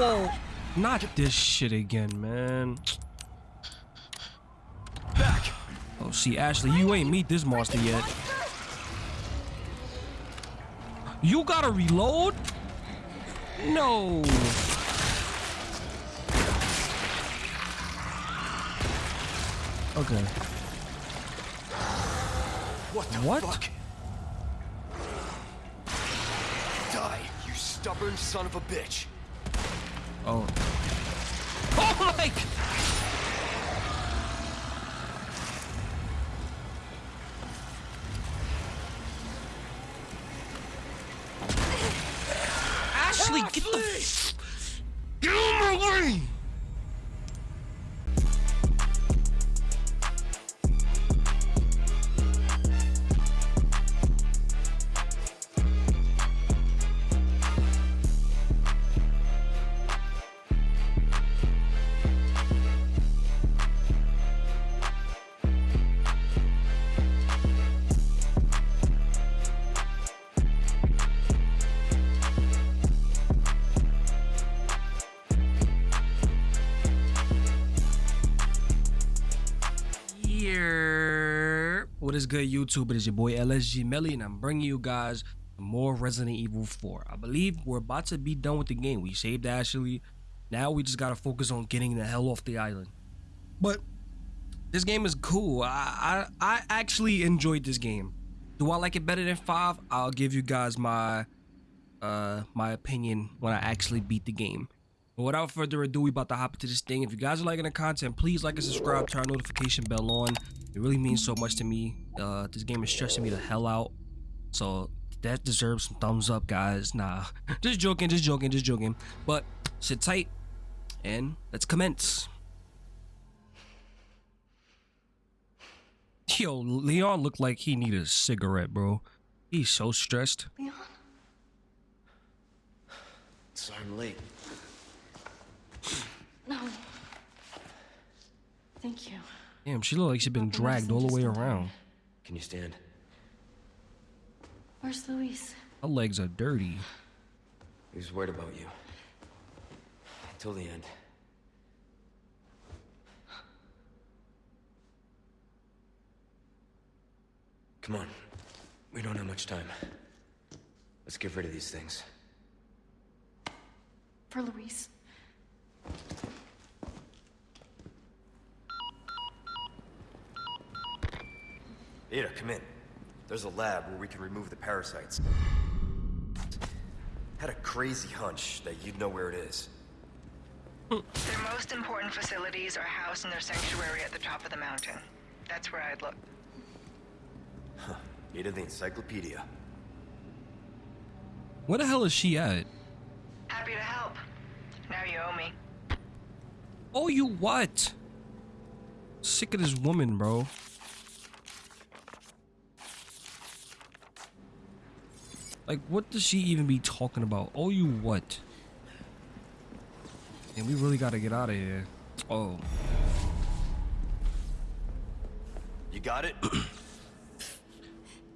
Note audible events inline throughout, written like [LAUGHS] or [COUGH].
Whoa! Not this shit again, man. Back! Oh, see, Ashley, you ain't meet this monster yet. You gotta reload? No. Okay. What the What? fuck? Die, you stubborn son of a bitch. Oh. Is good, YouTube? It is your boy LSG Melly, and I'm bringing you guys more Resident Evil 4. I believe we're about to be done with the game. We saved Ashley. Now we just gotta focus on getting the hell off the island. But this game is cool. I I, I actually enjoyed this game. Do I like it better than five? I'll give you guys my uh my opinion when I actually beat the game. But without further ado, we about to hop into this thing. If you guys are liking the content, please like and subscribe, turn notification bell on. It really means so much to me. Uh, this game is stressing me the hell out. So that deserves some thumbs up, guys. Nah, [LAUGHS] just joking, just joking, just joking. But sit tight and let's commence. Yo, Leon looked like he needed a cigarette, bro. He's so stressed. Leon? Sorry I'm late. No. Thank you. Damn, she looked like she'd been Not the dragged all the way medicine, just in around. time. Can you stand? Where's Luis? Her legs are dirty. He was worried about you. Till the end. Come on. We don't have much time. Let's get rid of these things. For Luis. Ada, come in. There's a lab where we can remove the parasites. Had a crazy hunch that you'd know where it is. Their most important facilities are housed in their sanctuary at the top of the mountain. That's where I'd look. Ada the encyclopedia. Where the hell is she at? Happy to help. Now you owe me. Oh, you what? Sick of this woman, bro. Like, what does she even be talking about? Oh, you what? And we really gotta get out of here. Oh, You got it?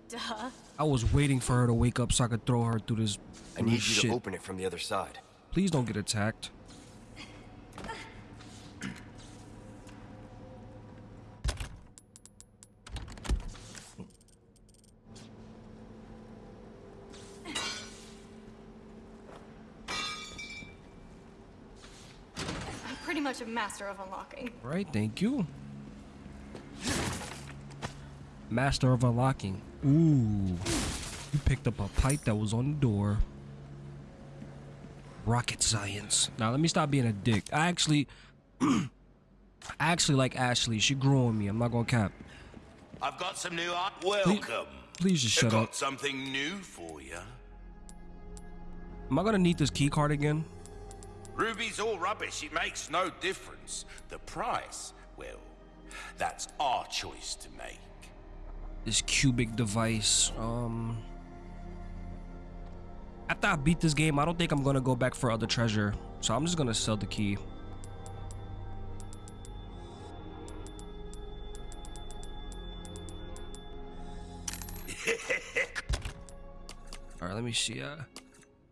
Duh. I was waiting for her to wake up so I could throw her through this. I need you shit. to open it from the other side. Please don't get attacked. I'm pretty much a master of unlocking. Right, thank you. Master of unlocking. Ooh. You picked up a pipe that was on the door. Rocket science. Now let me stop being a dick. I actually [CLEARS THROAT] I actually like Ashley. She grew on me. I'm not gonna cap. I've got some new art. Welcome. Please just shut I've shut got up. something new for you. Am I gonna need this key card again? Ruby's all rubbish. It makes no difference. The price, well, that's our choice to make. This cubic device. Um After I beat this game, I don't think I'm gonna go back for other treasure. So I'm just gonna sell the key. [LAUGHS] All right, let me see. Uh,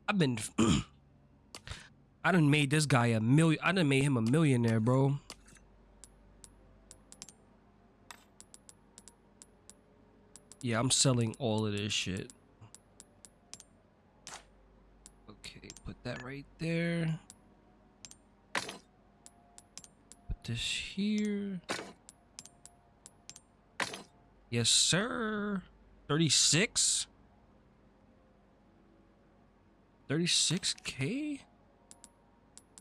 I've been, [CLEARS THROAT] I done made this guy a million. I done made him a millionaire, bro. Yeah, I'm selling all of this shit. Okay, put that right there. Put this here. Yes, sir. 36? 36k?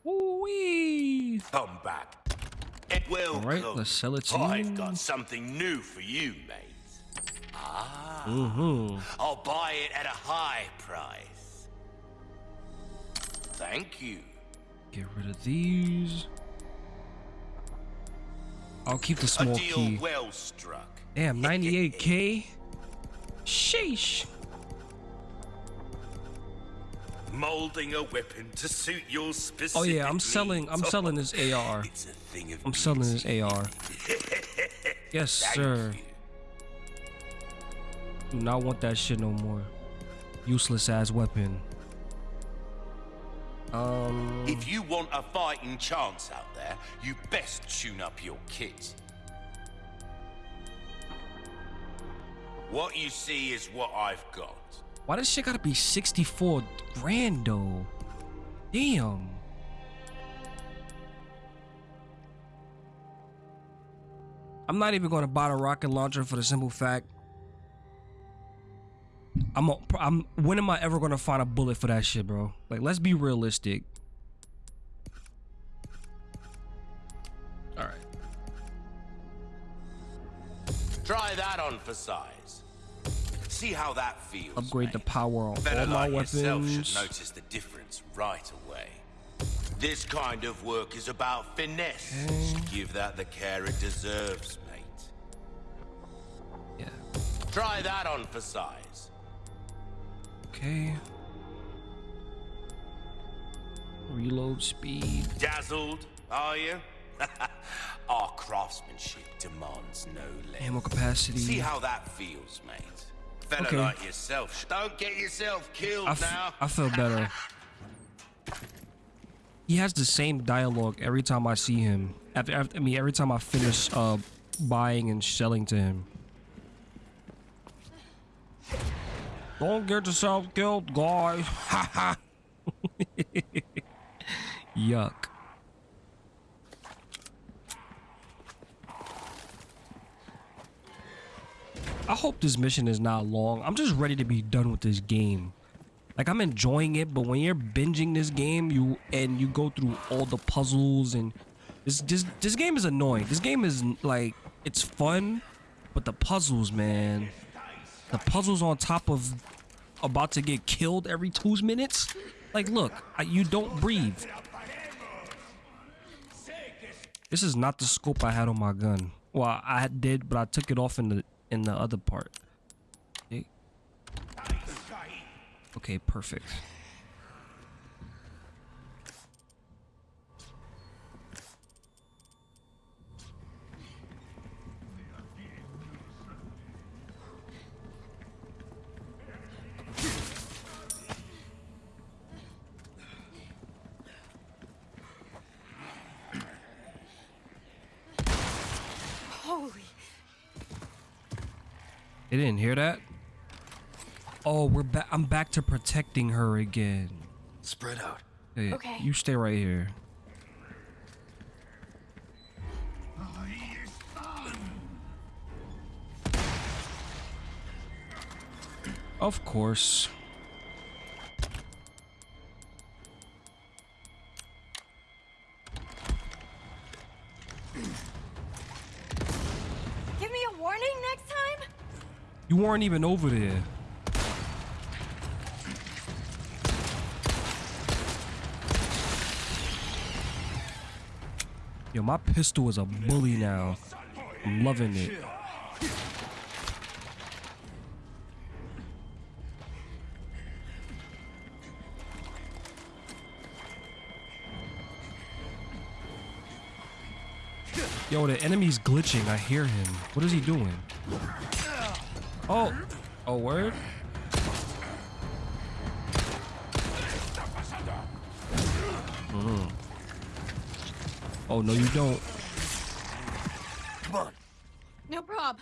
Woo-wee! Come back. All right, let's sell it to I've you. got something new for you, mate. Ah. Mm-hmm. I'll buy it at a high price. Thank you. Get rid of these. I'll keep the A small deal key. well struck. Damn, 98k? Sheesh. Molding a weapon to suit your specific Oh yeah, I'm selling I'm selling this AR. [LAUGHS] It's a thing of I'm selling this AR. [LAUGHS] Yes, sir. Do not want that shit no more. Useless ass weapon. Um If you want a fighting chance out there, you best tune up your kit. What you see is what I've got. Why this shit gotta be 64 grand though? Damn. I'm not even gonna buy the rocket launcher for the simple fact I'm a, I'm when am I ever gonna find a bullet for that shit, bro? Like let's be realistic. All right. Try that on for size. See how that feels. Upgrade the power of Better all my like yourself weapons. should notice the difference right away. This kind of work is about finesse. Mm. Give that the care it deserves, mate. Yeah. Try that on for size. Okay. Reload speed. Dazzled, are you? [LAUGHS] Our craftsmanship demands no less. Ammo capacity. See how that feels, mate. Fella Okay. like yourself. Don't get yourself killed I, now. I feel better. he has the same dialogue every time I see him. After, after I mean, every time I finish uh, buying and selling to him. Don't get yourself killed, guys. [LAUGHS] Ha ha. [LAUGHS] Yuck. I hope this mission is not long. I'm just ready to be done with this game. Like I'm enjoying it, but when you're binging this game, you and you go through all the puzzles and this this this game is annoying. This game is like it's fun, but the puzzles, man, the puzzles on top of about to get killed every two minutes. Like, look, I, you don't breathe. This is not the scope I had on my gun. Well, I did, but I took it off in the in the other part. Okay, perfect. They didn't hear that. Oh, we're back. I'm back to protecting her again. Spread out. Hey, Okay. You stay right here. Of course. You weren't even over there. Yo, my pistol is a bully now. I'm loving it. Yo, the enemy's glitching. I hear him. What is he doing? Oh, oh, word. Mm. Oh no, you don't. Come on. No prob.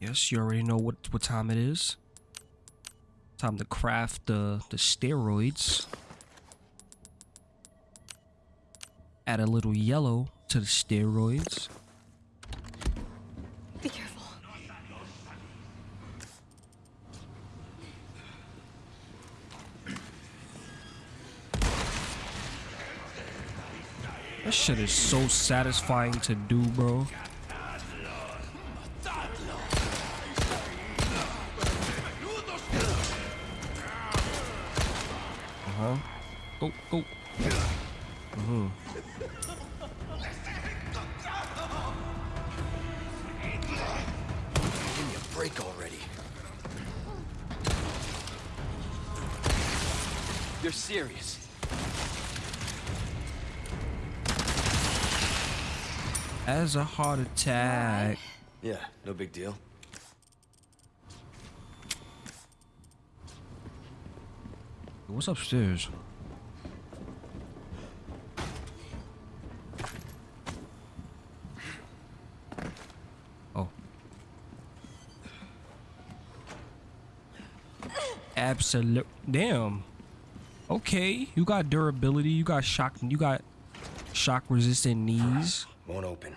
Yes, you already know what what time it is. Time to craft the the steroids. Add a little yellow to the steroids. Be careful. That shit is so satisfying to do, bro. Uh huh. Go, go. As a heart attack. Yeah, no big deal. What's upstairs? Oh. Absolute. Damn. Okay, you got durability. You got shock. You got shock resistant knees. Won't open.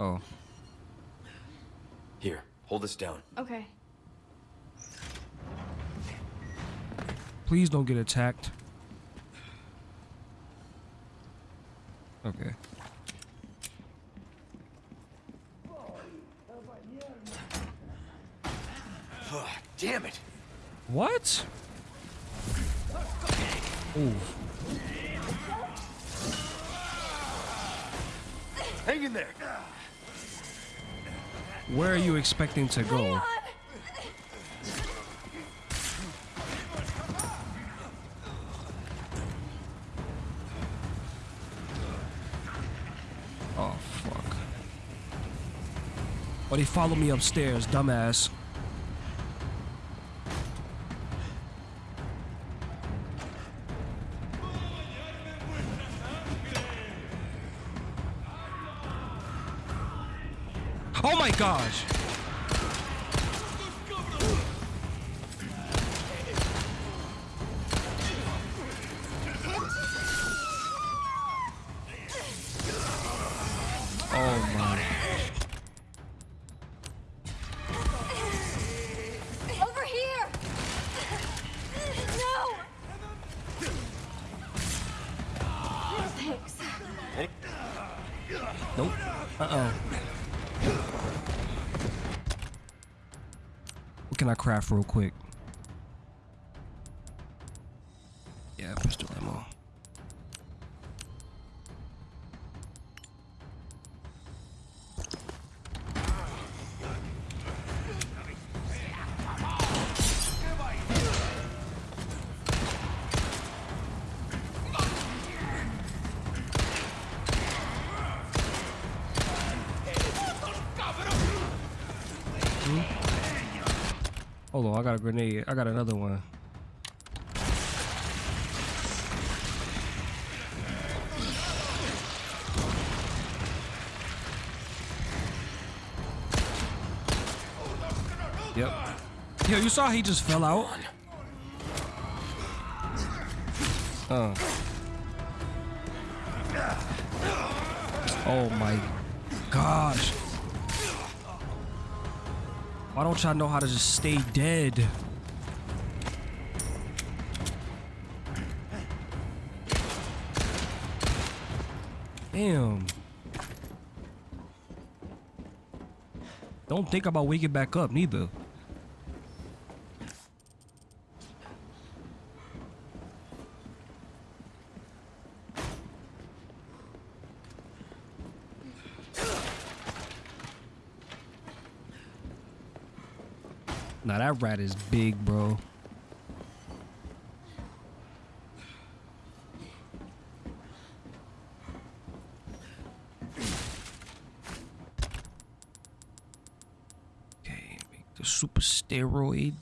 Oh. Here, hold this down. Okay. Please don't get attacked. Okay. [SIGHS] Damn it! What? Ooh. Hang in there! Where are you expecting to go? But they follow me upstairs, dumbass. I craft real quick? Got a grenade. I got another one. Yep. Yo, you saw he just fell out? Uh. Oh my gosh. Why don't y'all know how to just stay dead? Damn. Don't think about waking back up neither. that rat is big, bro. Okay, make the super steroid.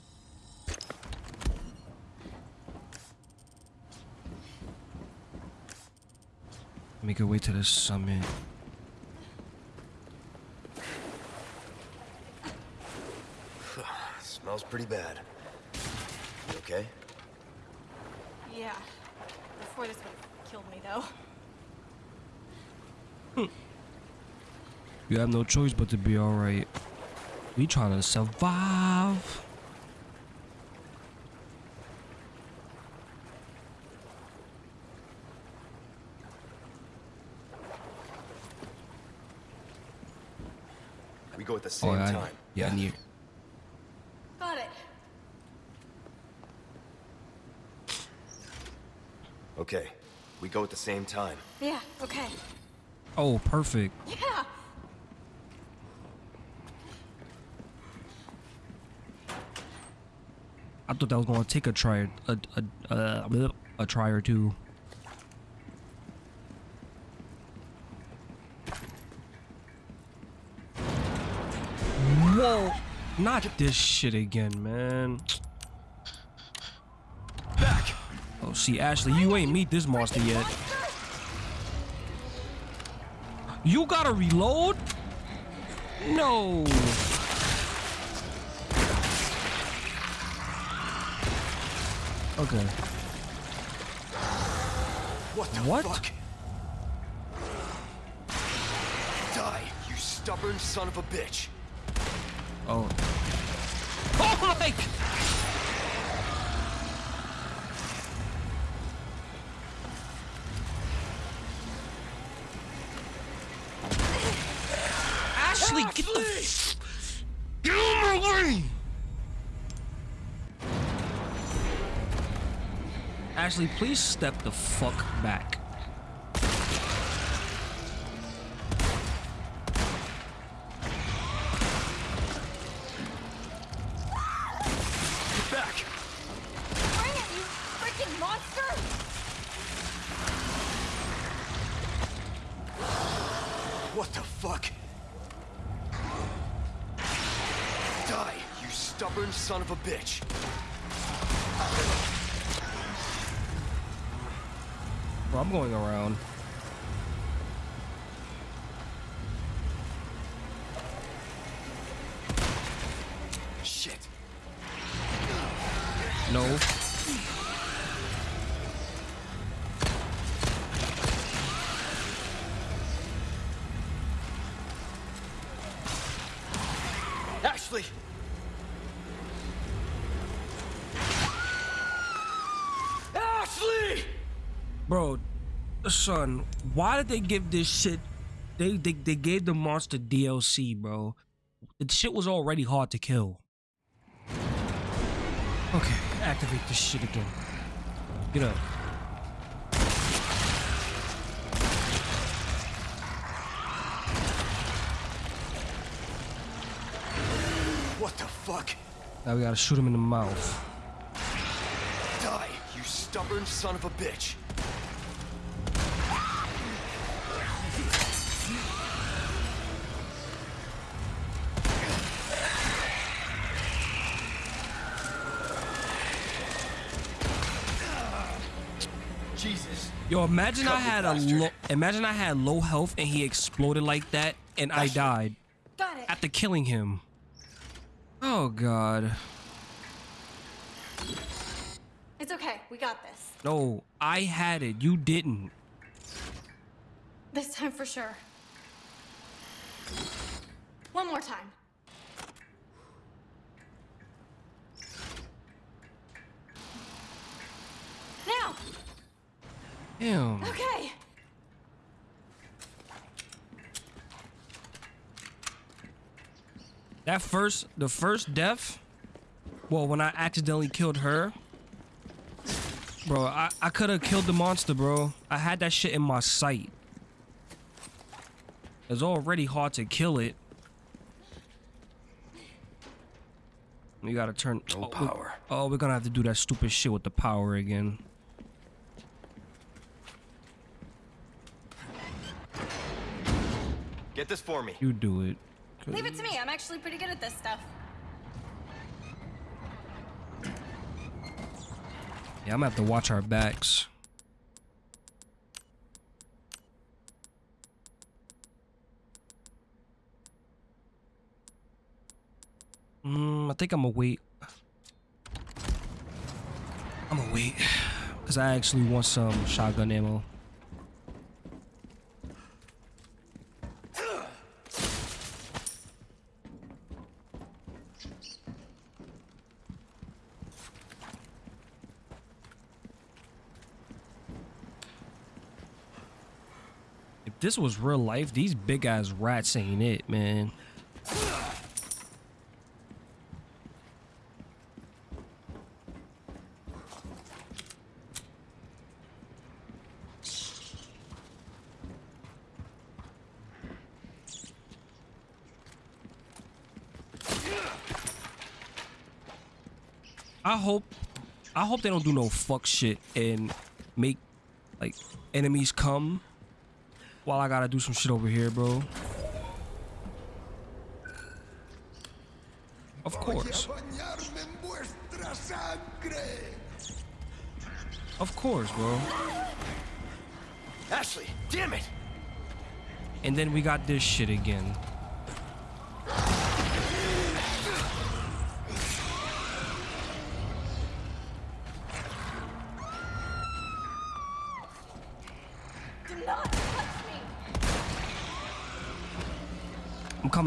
Make our way to the summit. Pretty bad. You okay? Yeah. Before this would have killed me, though. Hmm. You have no choice but to be alright. We trying to survive. We go at the Oh, same I, time. yeah, I need. Got it. Okay. We go at the same time. Yeah, okay. Oh, perfect. Yeah! I thought that was gonna take a try, a a a, a try or two. Whoa! Not this shit again, man. Oh, see, Ashley, you ain't meet this monster yet. You gotta reload? No. Okay. What the What? fuck? Die, you stubborn son of a bitch. Oh. [LAUGHS] Oh my! Ashley, please step the fuck back. Bro, son, why did they give this shit? They, they they gave the monster DLC, bro. The shit was already hard to kill. Okay, activate this shit again. Get up. What the fuck? Now we gotta shoot him in the mouth. Die, you stubborn son of a bitch. Yo, imagine I Cut me, had a bastard. low, imagine I had low health and he exploded like that and I died Got it. after killing him. Oh god. It's okay. We got this. No, I had it. You didn't. This time for sure. One more time. Now! Damn. Okay! That first, the first death, well, when I accidentally killed her, bro, I, I could have killed the monster, bro. I had that shit in my sight. It's already hard to kill it. We gotta turn. No oh, we- power. oh, we're gonna have to do that stupid shit with the power again. Get this for me. You do it. Leave it to me. I'm actually pretty good at this stuff. Yeah, I'm gonna have to watch our backs. Mm, I think I'm gonna wait. I'm gonna wait. Because I actually want some shotgun ammo. This was real life, these big ass rats ain't it, man. I hope I hope they don't do no fuck shit and make like enemies come while I gotta do some shit over here, bro. Of course. Of course, bro. Ashley, damn it! And then we got this shit again.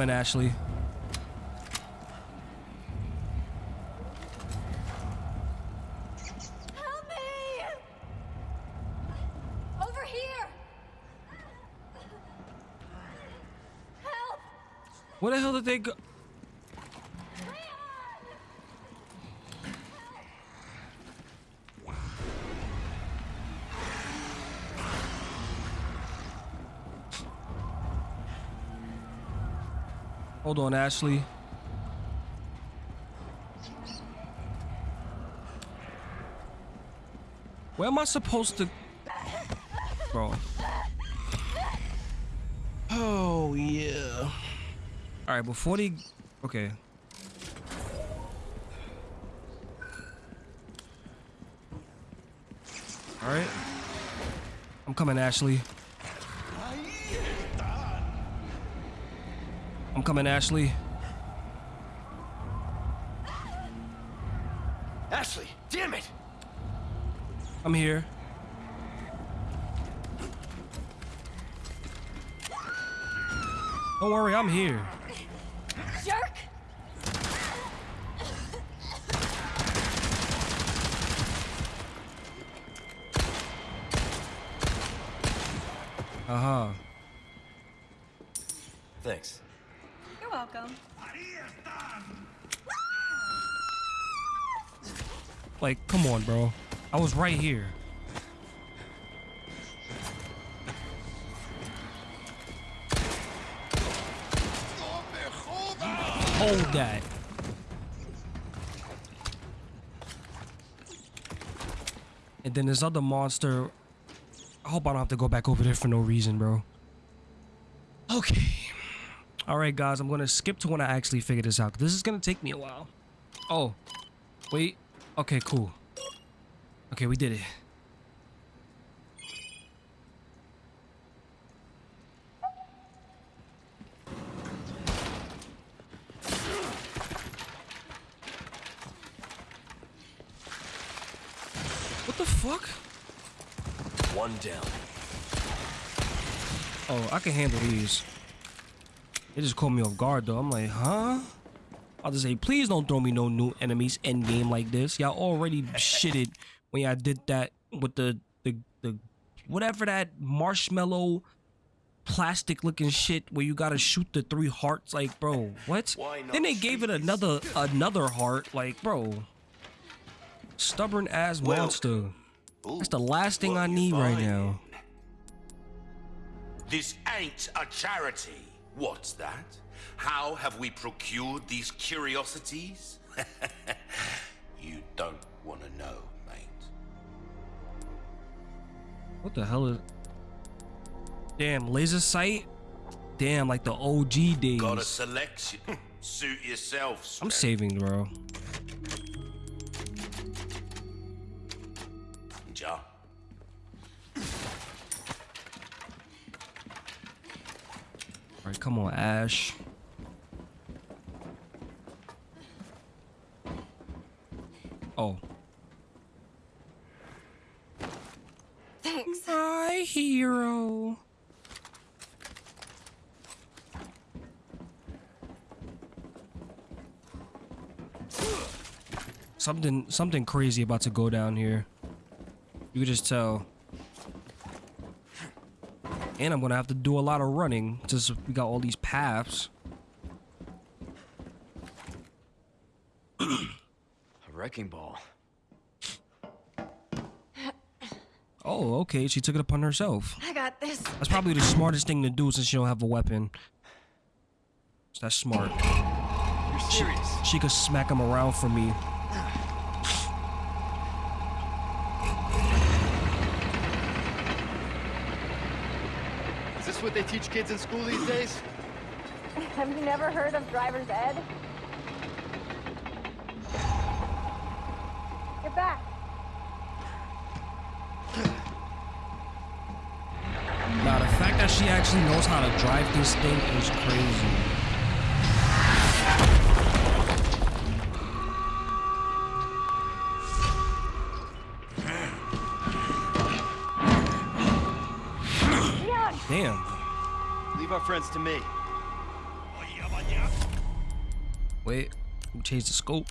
Coming, Ashley. Help me! Over here! Help! Where the hell did they go? Hold on, Ashley. Where am I supposed to... Bro. Oh, yeah. All right, before they, okay. All right. I'm coming, Ashley. I'm coming, Ashley. Ashley, damn it! I'm here. Don't worry, I'm here. Jerk! Uh huh. Thanks. You're welcome. Like, come on, bro. I was right here. Hold that. And then this other monster. I hope I don't have to go back over there for no reason, bro. Okay. All right, guys. I'm going to skip to when I actually figure this out. This is going to take me a while. Oh. Wait. Okay, cool. Okay, we did it. What the fuck? One down. Oh, I can handle these. They just caught me off guard though. I'm like, huh? I'll just say, please don't throw me no new enemies end game like this. Y'all already [LAUGHS] shitted when y'all did that with the the the whatever that marshmallow plastic looking shit where you gotta shoot the three hearts. Like, bro, what? Then they gave it another another heart. Like, bro, stubborn ass Well, monster. That's the last thing I need right now. This ain't a charity. What's that? How have we procured these curiosities? [LAUGHS] you don't want to know, What the hell is? Damn, laser sight. Damn, like the OG days. Got a selection. [LAUGHS] Suit yourself. I'm saving, bro. ya. All right, come on, Ash. Oh. Thanks. My hero. Something something crazy about to go down here. You can just tell. And I'm gonna have to do a lot of running since we got all these paths. A wrecking ball. Oh, okay. She took it upon herself. I got this. That's probably the smartest thing to do since you don't have a weapon. So that's smart. You're serious? She could smack him around for me. Is this what they teach kids in school these days? [LAUGHS] Have you never heard of driver's ed? Get back. Now, the fact that she actually knows how to drive this thing is crazy. Damn. Leave our friends to me. Wait, we changed the scope.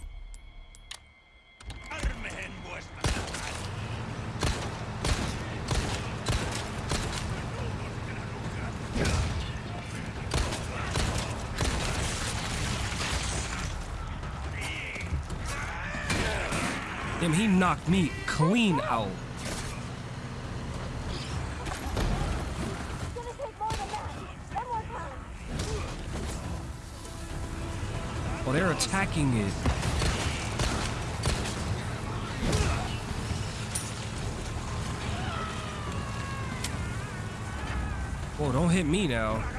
Damn, he knocked me clean out. Oh, they're attacking it. Oh, don't hit me now.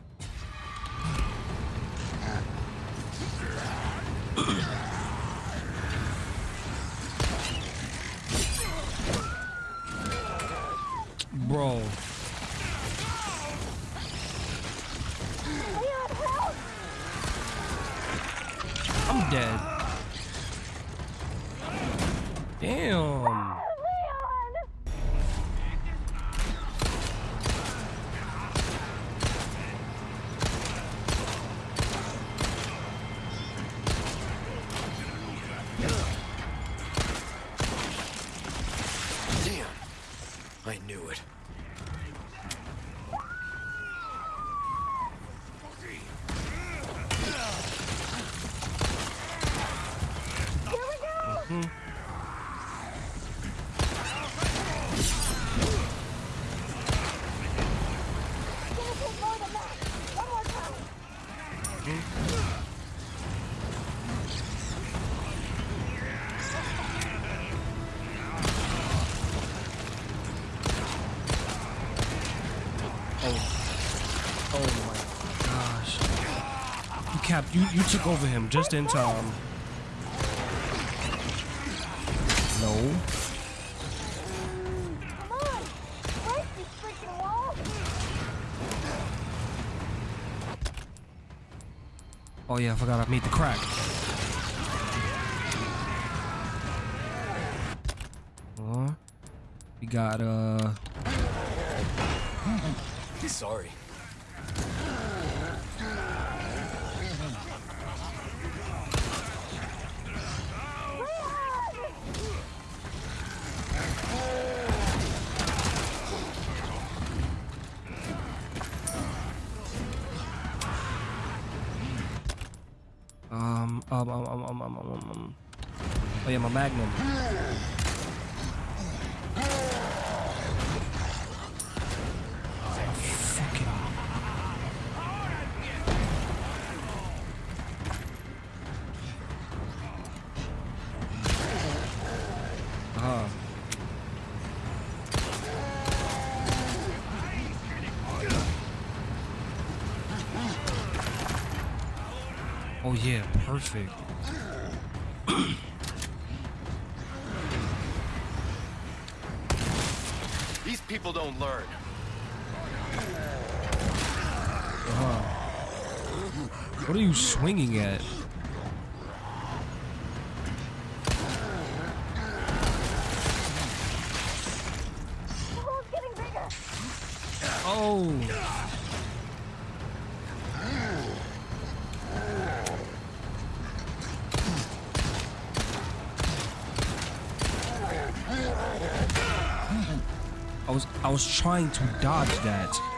You you you took over him just in time. No. Come on! Break this freaking wall! Oh yeah, I forgot I made the crack. Uh, we got uh Sorry. um um um um um um, um, um. Oh yeah, my magnum. Ah. Oh yeah, perfect. These people don't learn. What are you swinging at? The hole's getting bigger. Oh. I was I was trying to dodge that.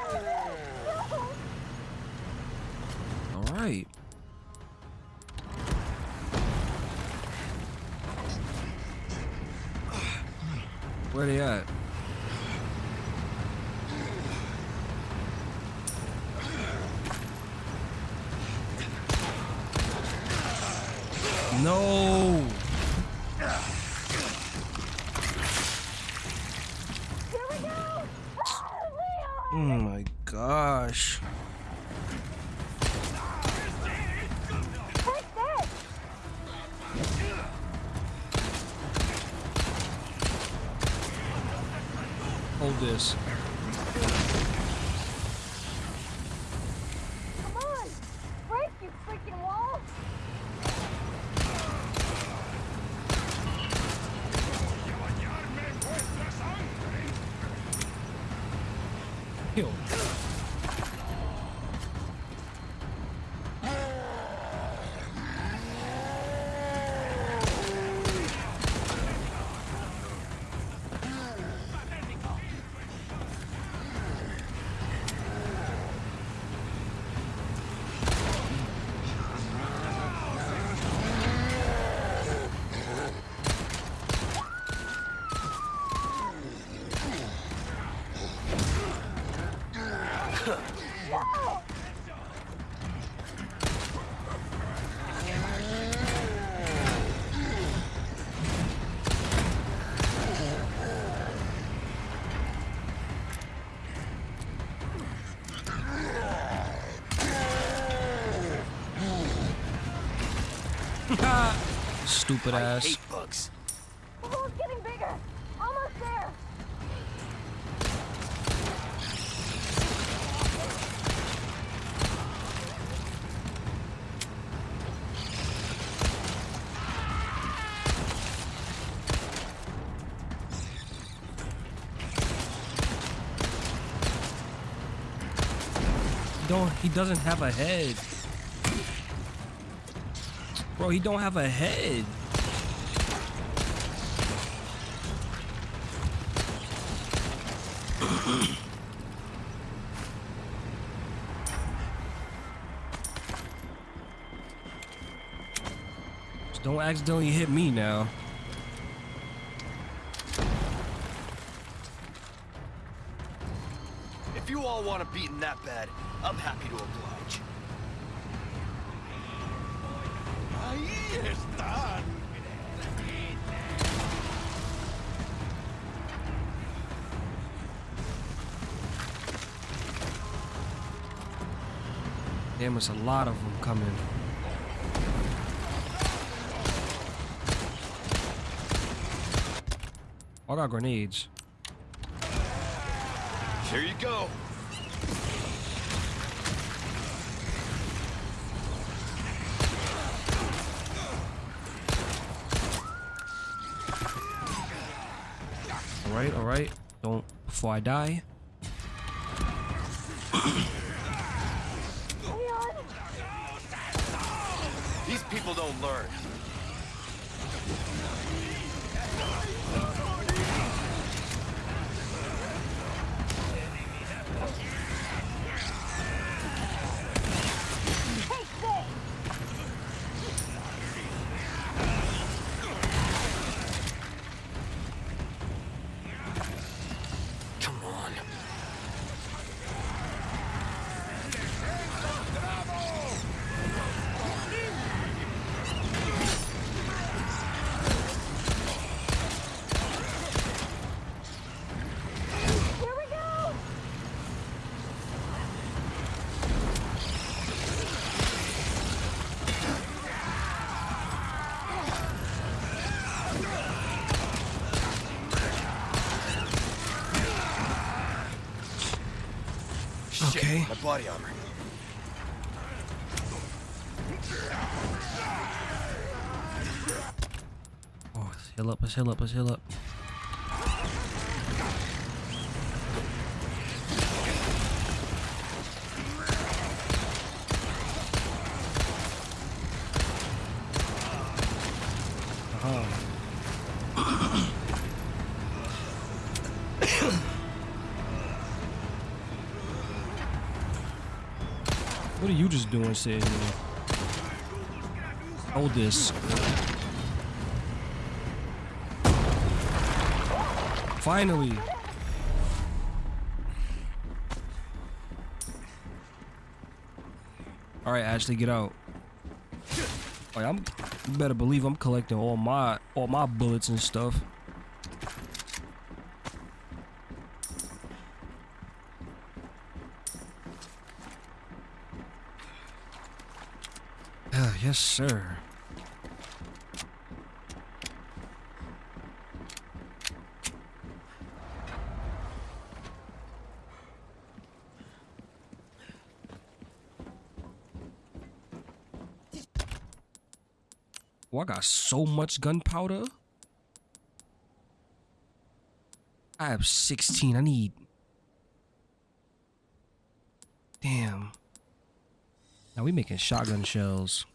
This. Come on. Break, you freaking wall. Kill. Stupid I ass. hate bugs. The hole's getting bigger. Almost there. Don't he doesn't have a head. Bro, he don't have a head. Don't accidentally hit me now. If you all want to a beating that bad, I'm happy to oblige. Ahí están. Damn, it's a lot of them coming. I got grenades. Here you go. Alright, alright. Don't before I die. These people don't learn. Body armor. Oh, let's heal up, let's heal up, let's heal up. Hold this. Finally. All right, Ashley, get out. I'm, you better believe I'm collecting all my all my bullets and stuff. Ah, yes, sir. Oh, I got so much gunpowder. I have 16. I need. Damn. Now we making shotgun shells.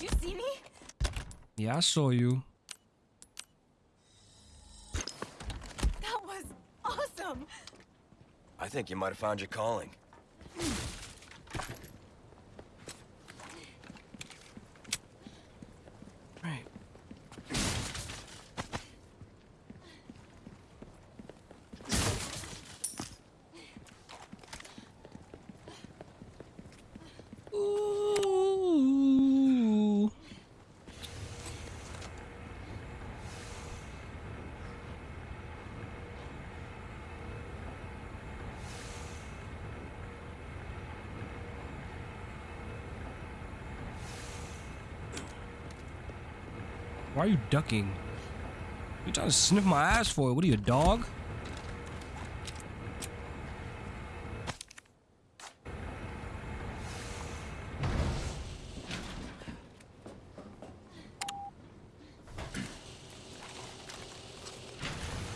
You see me? Yeah, I saw you. That was awesome! I think you might have found your calling. Why are you ducking? You trying to sniff my ass for? It? What are you, a dog?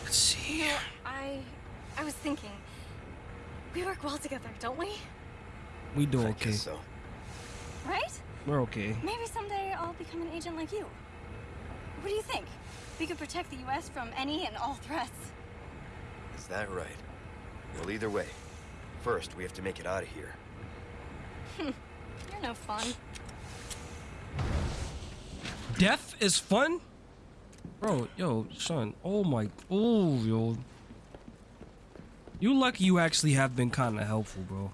Let's see. I... I was thinking... We work well together, don't we? We do I okay. guess so. Right? We're okay. Maybe someday I'll become an agent like you. What do you think? We could protect the U.S. from any and all threats. Is that right? Well, either way. First, we have to make it out of here. [LAUGHS] You're no fun. Death is fun? Bro, yo, son. Oh my. Oh, yo. You lucky you actually have been kind of helpful, bro.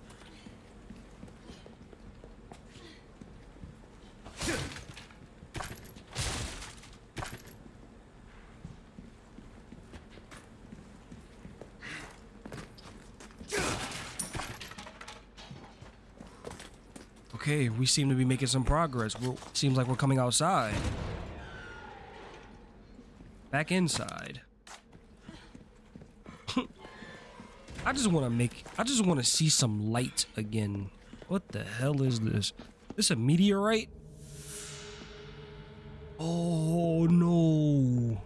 Okay, we seem to be making some progress. We're, seems like we're coming outside. Back inside. [LAUGHS] I just want to make. I just want to see some light again. What the hell is this? This a meteorite? Oh no.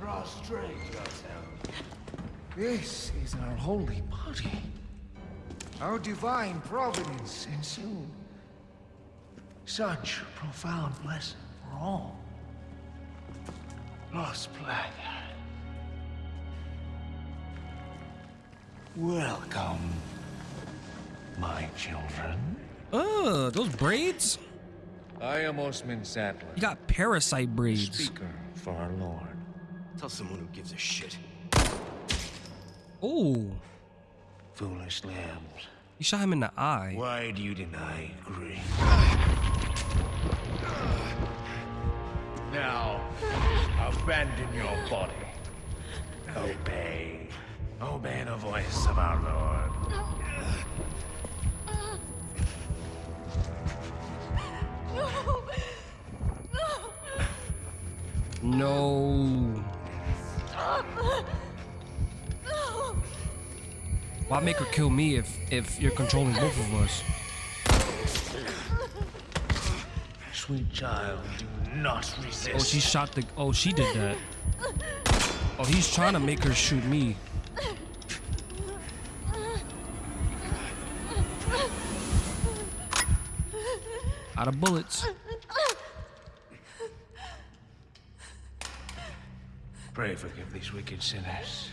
Prostrate yourself. This is our holy body. Our divine providence ensued. Such profound blessing for all. Lost Black. Welcome, my children. Oh, those braids? I am Osmund Saddler, You got parasite braids. speaker for our Lord. Tell someone who gives a shit. Oh, Foolish lambs, you shot him in the eye. why do you deny grief? Now, abandon your body. Obey. Obey the voice of our Lord. No. No. Why make her kill me if if you're controlling both of us? Sweet child, do not oh, resist. Oh, she shot the. Oh, she did that. Oh, he's trying to make her shoot me. Out of bullets. Pray forgive these wicked sinners.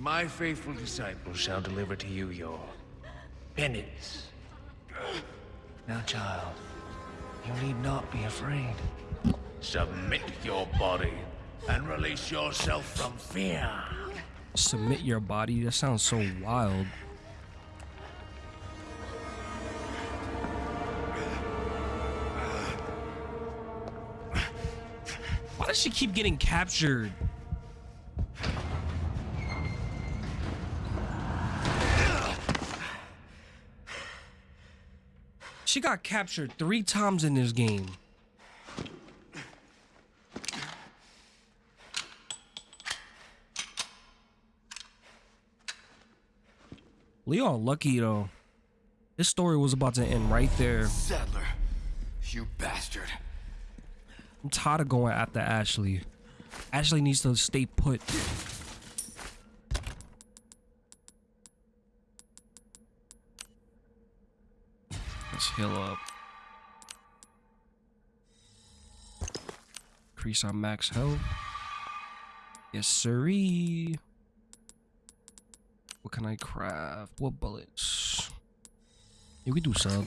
My faithful disciples shall deliver to you your penance. Now, child, you need not be afraid. Submit your body and release yourself from fear. Submit your body. That sounds so wild. Why does she keep getting captured? She got captured three times in this game. Leon lucky though. This story was about to end right there. Saddler, you bastard. I'm tired of going after Ashley. Ashley needs to stay put. Let's heal up. Increase our max health. Yes, sirree. What can I craft? What bullets? You we do sub.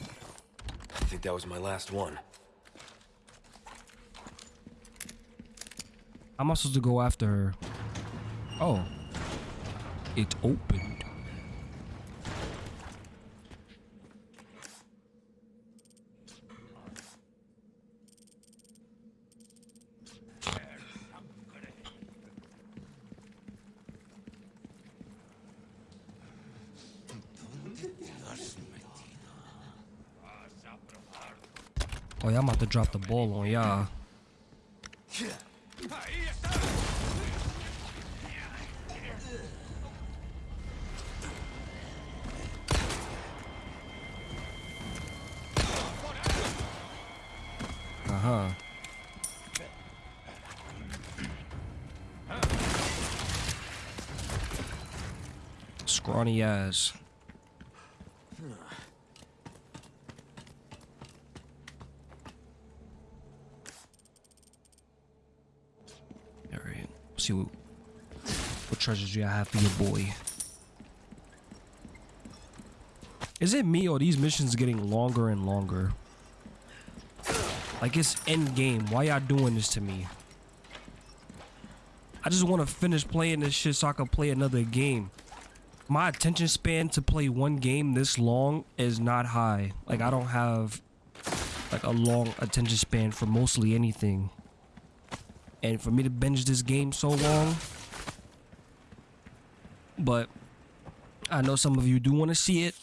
I think that was my last one. I'm I supposed to go after her? Oh. It opened. To drop the ball on y'all. Uh-huh. Scrawny ass. See what, what treasures you have for your boy. Is it me or these missions getting longer and longer? Like it's end game. Why y'all doing this to me? I just want to finish playing this shit so I can play another game. My attention span to play one game this long is not high. Like I don't have like a long attention span for mostly anything. And for me to binge this game so long, but I know some of you do want to see it,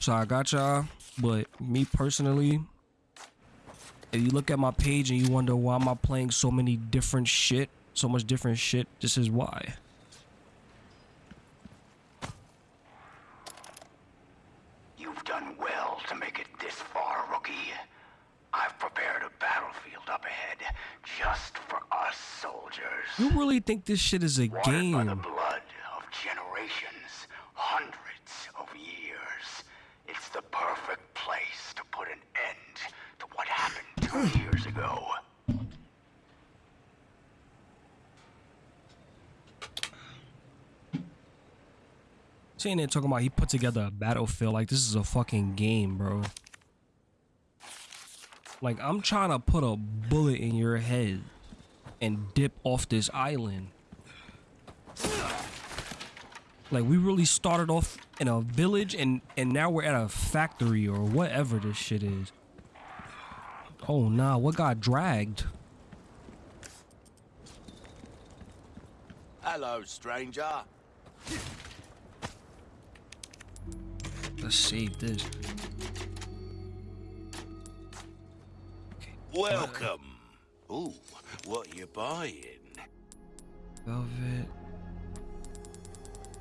so I got y'all. But me personally, if you look at my page and you wonder why am I playing so many different shit, so much different shit, this is why. You've done well to make it this far, rookie. You really think this shit is a Watered by the game? blood of generations, hundreds of years. It's the perfect place to put an end to what happened two [SIGHS] years ago. Sitting there talking about he put together a battlefield like this is a fucking game, bro. Like I'm trying to put a bullet in your head and dip off this island. Like we really started off in a village and and now we're at a factory or whatever this shit is. Oh nah, what got dragged? Hello, stranger. Let's save this. Welcome. Ooh, what you buying? Velvet.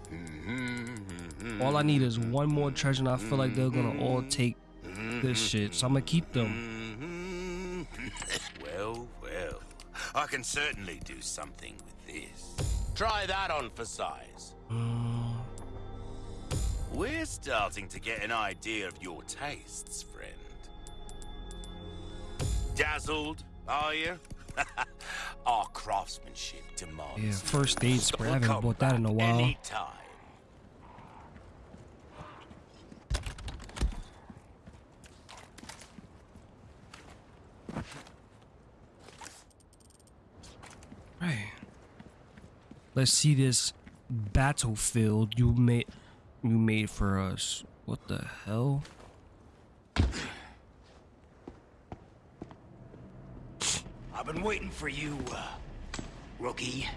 Mm-hmm. All I need is one more treasure, and I feel like they're gonna mm-hmm. all take this mm-hmm. shit. So I'm gonna keep them. [LAUGHS] well, well. I can certainly do something with this. Try that on for size. Uh. We're starting to get an idea of your tastes, friend. Dazzled, are you? [LAUGHS] Our craftsmanship demands. Yeah, first aid spray. I haven't bought that in a while. Anytime. Right. Let's see this battlefield you made. You made for us. What the hell? I've been waiting for you, uh, rookie.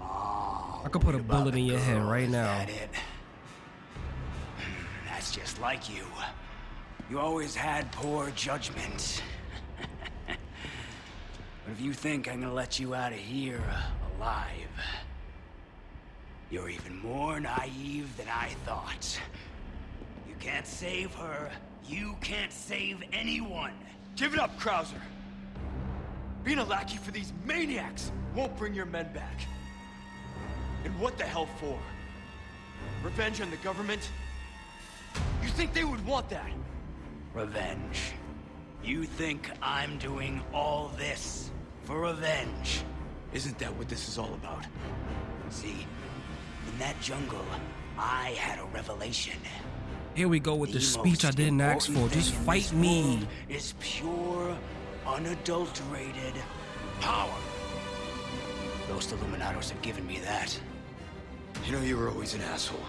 I could put a bullet in your head right now. That it? That's just like you. You always had poor judgment. [LAUGHS] but if you think I'm gonna let you out of here uh, alive, you're even more naive than I thought. You can't save her. You can't save anyone. Give it up, Krauser. Being a lackey for these maniacs won't bring your men back. And what the hell for? Revenge on the government? You think they would want that? Revenge. You think I'm doing all this for revenge? Isn't that what this is all about? See, in that jungle, I had a revelation. Here we go with the The speech I didn't ask for. Just fight me. world Is pure, unadulterated power. Most Illuminados have given me that. You know you were always an asshole.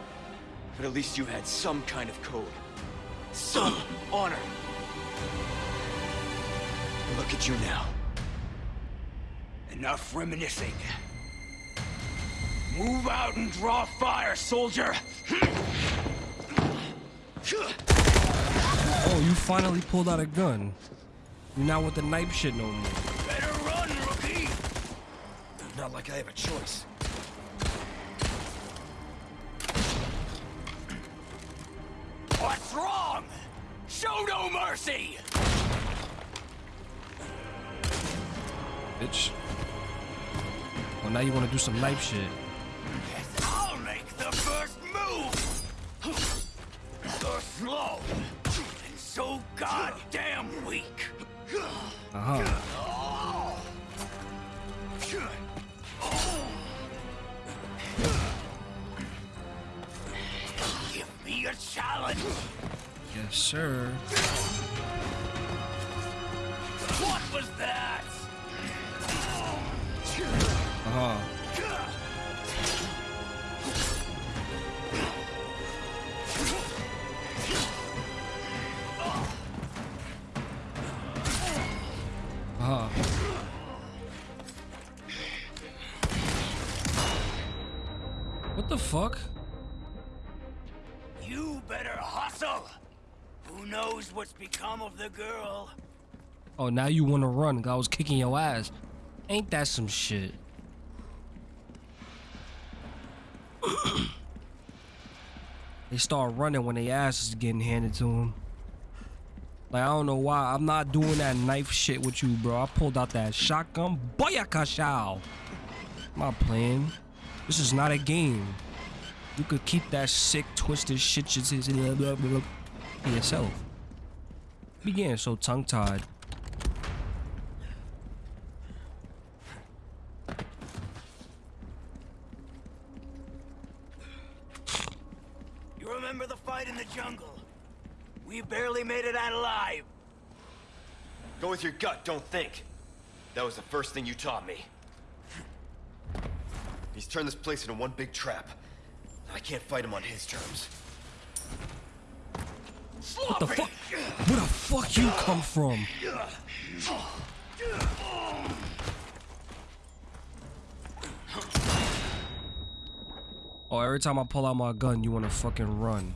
[LAUGHS] but at least you had some kind of code. Some honor. And look at you now. Enough reminiscing. Move out and draw fire, soldier! Oh, you finally pulled out a gun. Not with the knife shit no more. Better run, rookie! Not like I have a choice. What's wrong? Show no mercy! Bitch. Well, now you want to do some knife shit. I'll make the first move! So slow Uh huh. Give me a challenge! Yes, sir. What was that? Uh become of the girl? Oh, now you want to run? I was kicking your ass. Ain't that some shit? [CLEARS THROAT] they start running when their ass is getting handed to them. Like I don't know why I'm not doing that knife shit with you, bro. I pulled out that shotgun. Boyakashao. I'm. This is not a game. You could keep that sick, twisted shit just yourself. Be getting so tongue-tied. You remember the fight in the jungle? We barely made it out alive. Go with your gut, don't think. That was the first thing you taught me. He's turned this place into one big trap. I can't fight him on his terms. What the fuck? Where the fuck you come from? Oh, every time I pull out my gun, you wanna fucking run.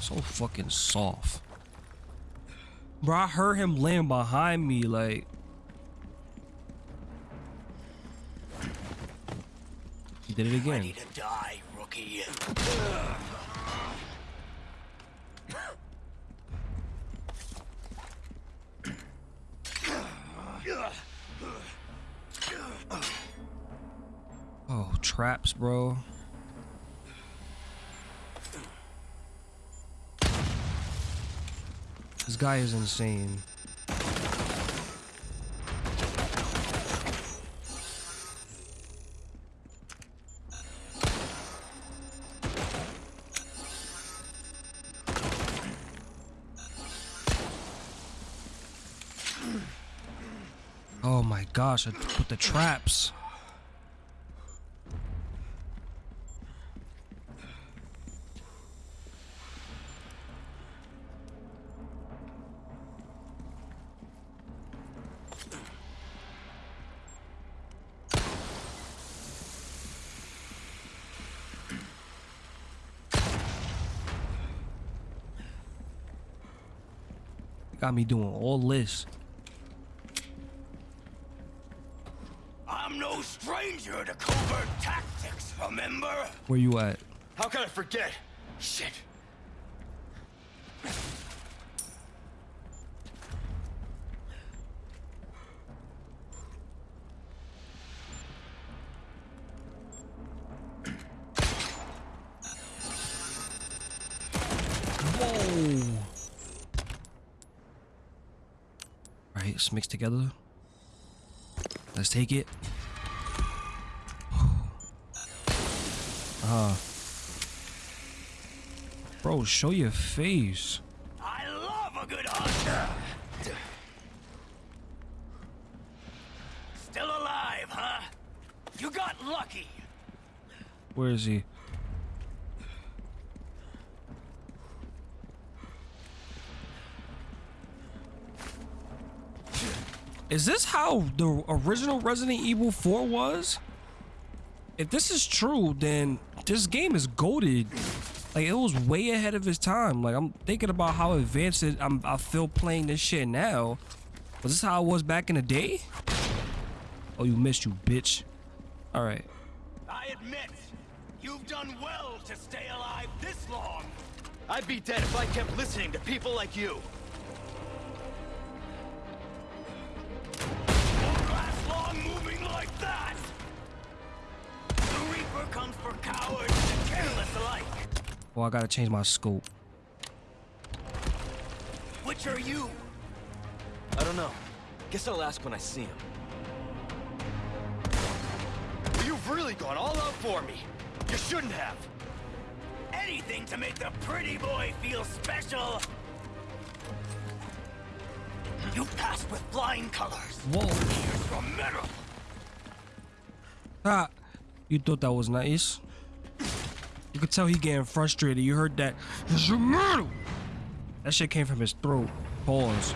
So fucking soft. Bro, I heard him laying behind me, like. He did it again. Ready to die, rookie. Oh, traps, bro. This guy is insane. Oh my gosh, I put the traps. Got me doing all this. I'm no stranger to covert tactics, remember? Where you at? How can I forget? Shit. Right, mixed together. Let's take it. Uh. Bro, show your face. I love a good hunter. Still alive, huh? You got lucky. Where is he? Is this how the original Resident Evil 4 was? If this is true, then this game is goaded. Like it was way ahead of its time. Like I'm thinking about how advanced it, I'm, I feel playing this shit now. Was this how it was back in the day? Oh, you missed, you bitch. All right. I admit, you've done well to stay alive this long. I'd be dead if I kept listening to people like you. Well, I gotta change my scope. Which are you? I don't know. Guess I'll ask when I see him. You've really gone all out for me. You shouldn't have. Anything to make the pretty boy feel special. You passed with flying colors. Whoa. Here's your medal. Ah, you thought that was nice. You could tell he getting frustrated. You heard that. It's your medal. That shit came from his throat. Pause.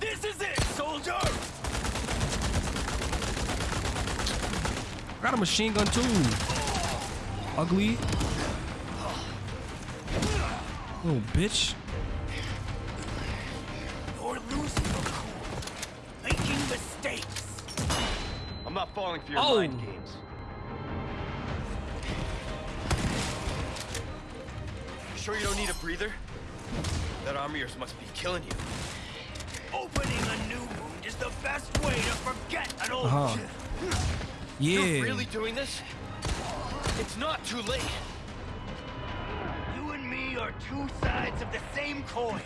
This is it, soldier. I got a machine gun too. Ugly. Little bitch. You're losing your cool. Making mistakes. I'm not falling for your Oh. mind games. Sure you don't need a breather? That armor of yours must be killing you. Opening a new wound is the best way to forget an old Uh-huh. You're Yeah. really doing this? It's not too late. You and me are two sides of the same coin.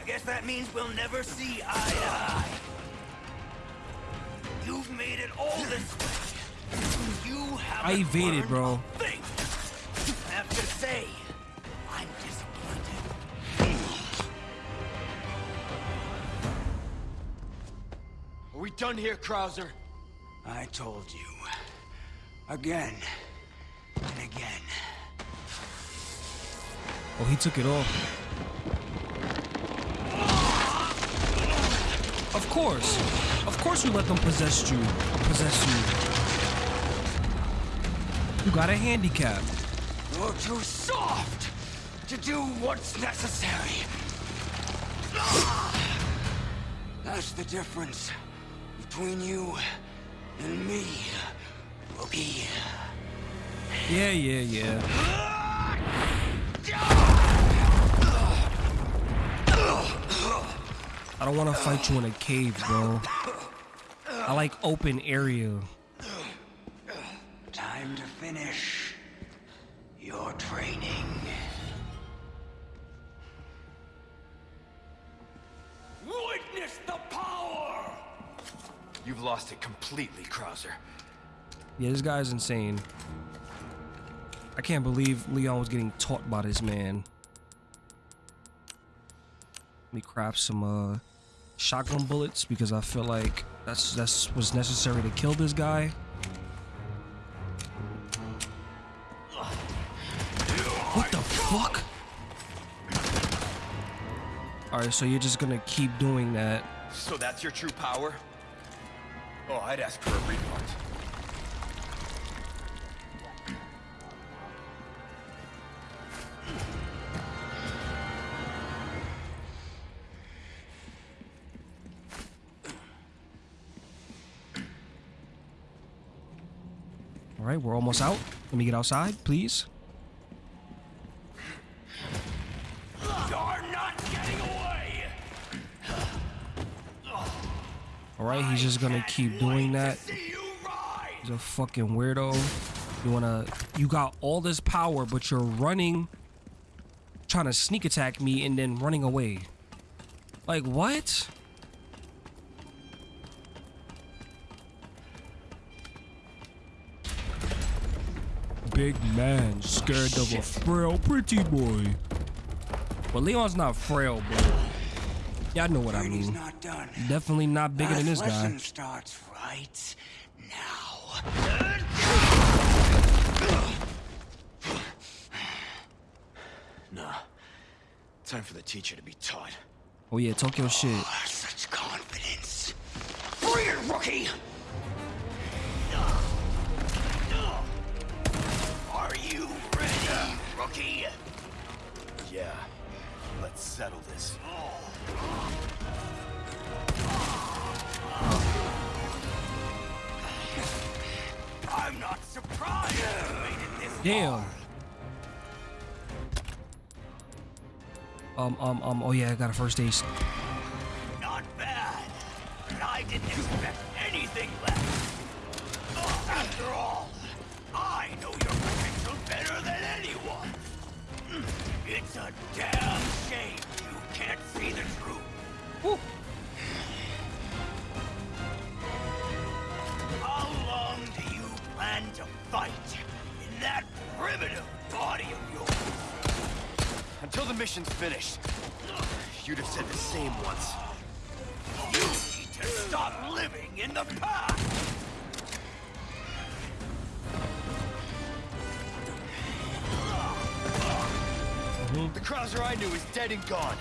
I guess that means we'll never see eye to eye. You've made it all this way. You have I evaded, bro. Thing. I have to say, done here, Krauser? I told you. Again. And again. Oh, he took it off. Of course. Of course you let them possess you. Possess you. You got a handicap. You're too soft to do what's necessary. That's the difference between you and me, rookie. Yeah, yeah, yeah. I don't want to fight you in a cave, bro. I like open area. Time to finish your training. Witness the power! You've lost it completely, Krauser. Yeah, this guy's insane. I can't believe Leon was getting taught by this man. Let me craft some uh shotgun bullets because I feel like that's that's what's necessary to kill this guy. What the fuck? Alright, so you're just gonna keep doing that. So that's your true power? Oh, I'd ask for a refund. Alright, we're almost out. Let me get outside, please. He's just gonna keep doing that. See you rise! He's a fucking weirdo. You wanna you got all this power, but you're running trying to sneak attack me and then running away. Like what? Big man scared of a frail pretty boy. But Leon's not frail, bro. Y'all know what I Training's mean. not done. Definitely not bigger than this Last guy. lesson starts right now. Nah. Time for the teacher to be taught. Oh yeah, talk your oh, shit. Such confidence. Bring it, rookie! Are you ready, rookie? Yeah. Let's settle this. I'm Damn. Um, um, um, oh yeah, I got a first aid. Mission's finished. You'd have said the same once. You need to stop living in the past! The Krauser I knew is dead and gone.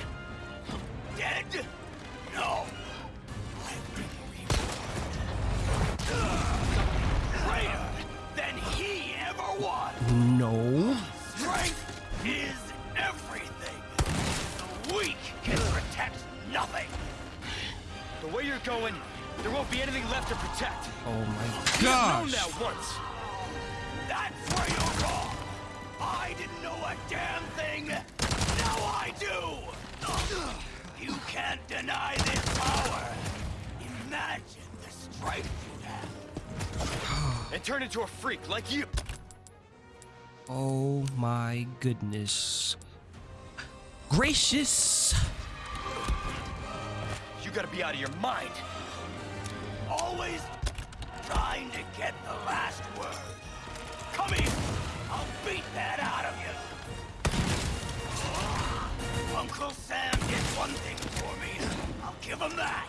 Goodness. Gracious. You gotta be out of your mind. Always trying to get the last word. Come here. I'll beat that out of you. Uncle Sam did one thing for me. I'll give him that.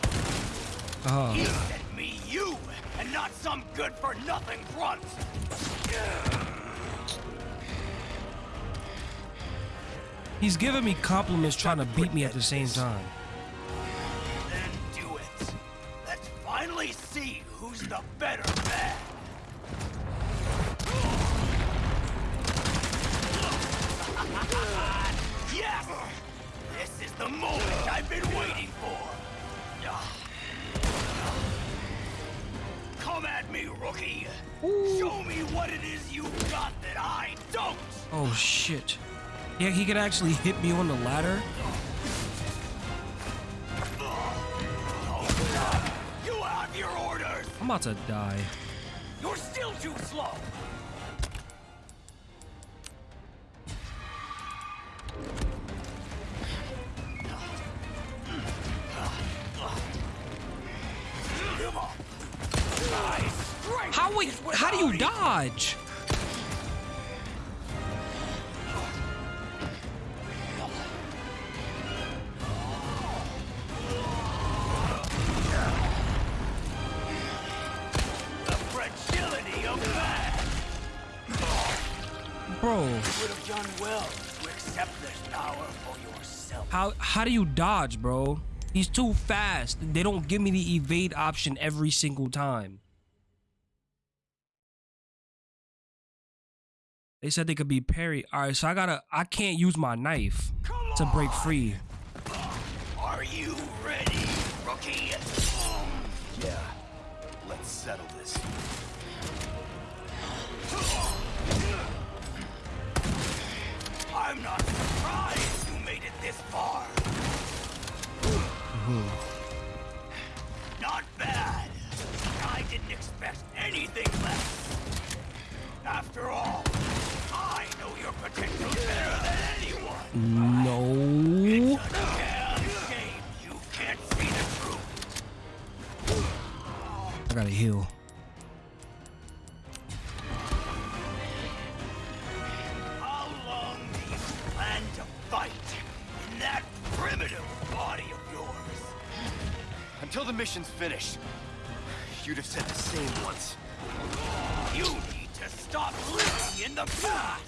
Uh, He sent me you, and not some good-for-nothing grunt. He's giving me compliments trying to beat me at the same time. Then do it. Let's finally see who's the better man. [LAUGHS] yes! This is the moment I've been waiting for. Come at me, rookie. Show me what it is you got that I don't. Oh shit. Yeah, he could actually hit me on the ladder. You have your orders. I'm about to die. You're still too slow. How how do you dodge? How do you dodge, bro? He's too fast. They don't give me the evade option every single time. They said they could be parry. All right, so I gotta. I can't use my knife to break free. Mission's finished. You'd have said the same once. You need to stop living in the past.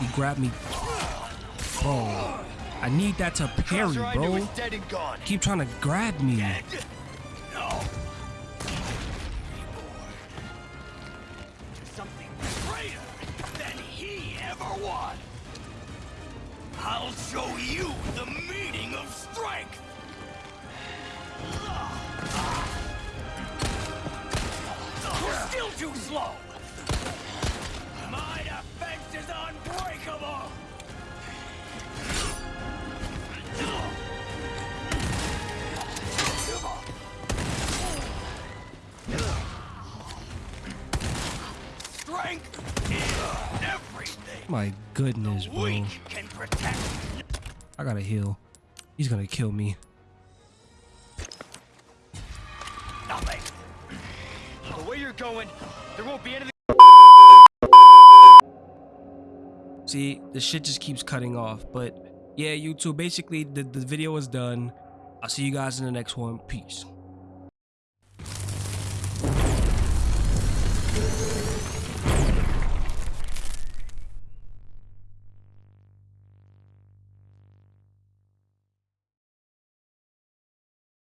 He grabbed me. Bro, I need that to parry, Crusher bro. was dead and gone. Keep trying to grab me. Dead? He's gonna kill me. Nothing. The way you're going, there won't be anything. See, the shit just keeps cutting off. But yeah, YouTube, basically, the, the video is done. I'll see you guys in the next one. Peace.